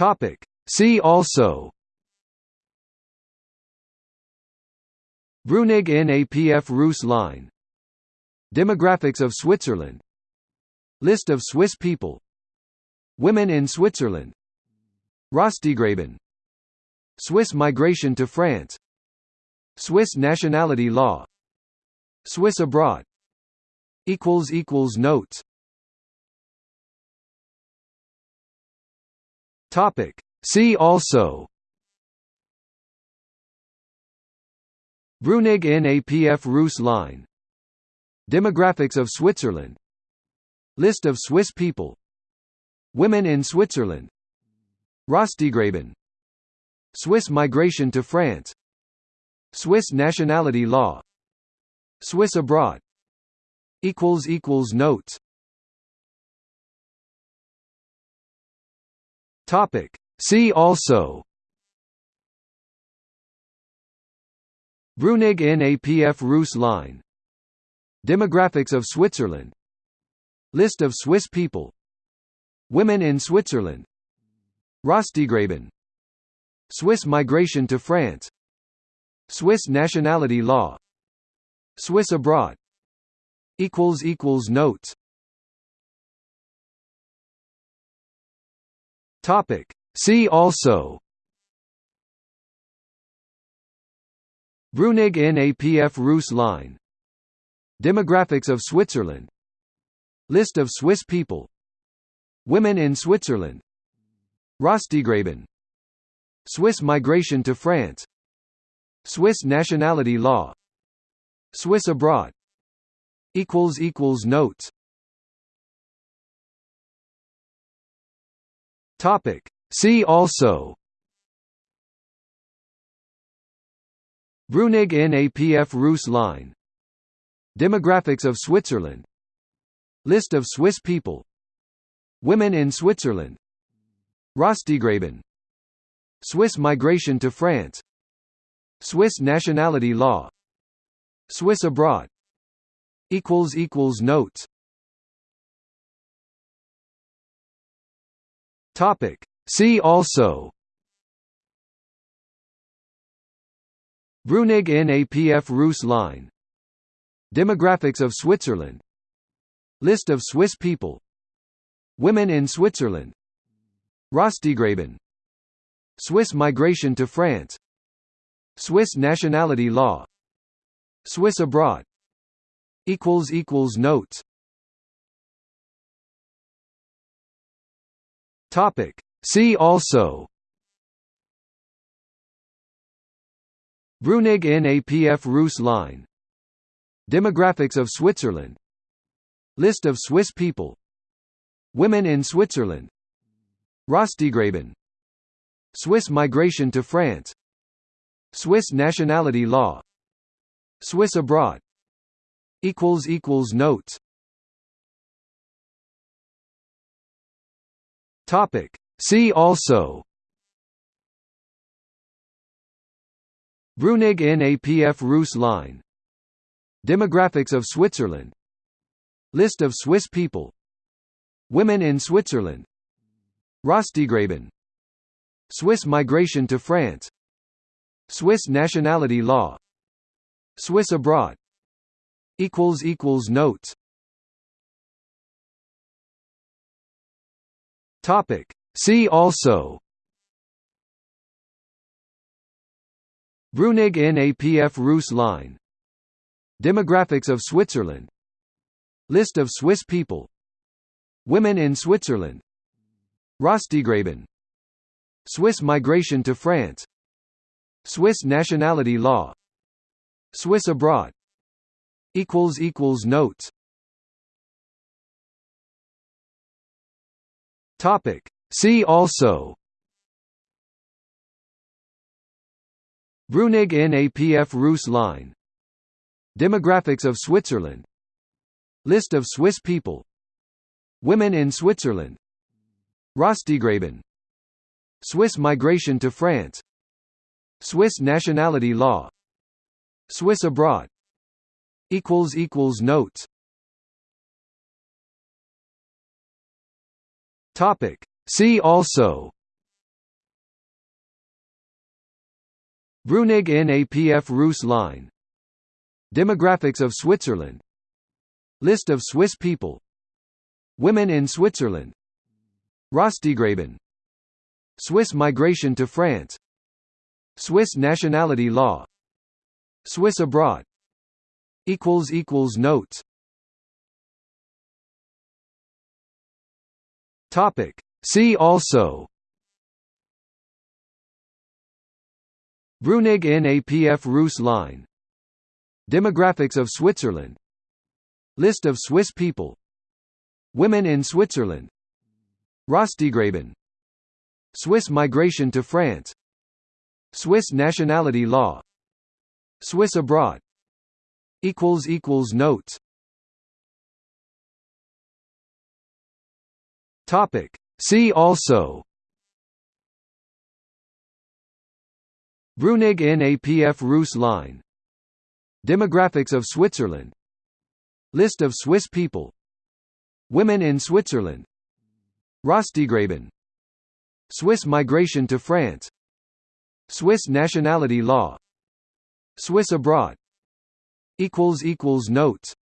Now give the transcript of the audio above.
Topic. See also. Brunig NAPF Rus line. Demographics of Switzerland. List of Swiss people. Women in Switzerland. Röstigraben Swiss migration to France. Swiss nationality law. Swiss abroad. Notes Topic. See also. Brunig NAPF Rus line. Demographics of Switzerland. List of Swiss people. Women in Switzerland. Röstigraben Swiss migration to France. Swiss nationality law. Swiss abroad. Notes Topic. See also. Brunig NAPF Rus line. Demographics of Switzerland. List of Swiss people. Women in Switzerland. Röstigraben Swiss migration to France. Swiss nationality law. Swiss abroad. Notes Topic. See also. Brunig NAPF Rus line. Demographics of Switzerland. List of Swiss people. Women in Switzerland. Röstigraben Swiss migration to France. Swiss nationality law. Swiss abroad. Notes Topic. See also. Brunig NAPF Rus line. Demographics of Switzerland. List of Swiss people. Women in Switzerland. Röstigraben Swiss migration to France. Swiss nationality law. Swiss abroad. Notes Topic. See also. Brunig NAPF Rus line. Demographics of Switzerland. List of Swiss people. Women in Switzerland. Röstigraben Swiss migration to France. Swiss nationality law. Swiss abroad. Notes Topic. See also. Brunig NAPF Rus line. Demographics of Switzerland. List of Swiss people. Women in Switzerland. Röstigraben Swiss migration to France. Swiss nationality law. Swiss abroad. Notes Topic. See also. Brunig NAPF Rus line. Demographics of Switzerland. List of Swiss people. Women in Switzerland. Röstigraben Swiss migration to France. Swiss nationality law. Swiss abroad. Notes Topic. See also. Brunig NAPF Rus line. Demographics of Switzerland. List of Swiss people. Women in Switzerland. Röstigraben Swiss migration to France. Swiss nationality law. Swiss abroad. Notes Topic. See also. Brunig NAPF Rus line. Demographics of Switzerland. List of Swiss people. Women in Switzerland. Röstigraben Swiss migration to France. Swiss nationality law. Swiss abroad. Notes Topic. See also. Brunig NAPF Rus line. Demographics of Switzerland. List of Swiss people. Women in Switzerland. Röstigraben Swiss migration to France. Swiss nationality law. Swiss abroad. Notes. Topic. See also. Brunig NAPF Rus line. Demographics of Switzerland. List of Swiss people. Women in Switzerland. Röstigraben Swiss migration to France. Swiss nationality law. Swiss abroad. Notes Topic. See also. Brunig NAPF Rus line. Demographics of Switzerland. List of Swiss people. Women in Switzerland. Röstigraben Swiss migration to France. Swiss nationality law. Swiss abroad. Notes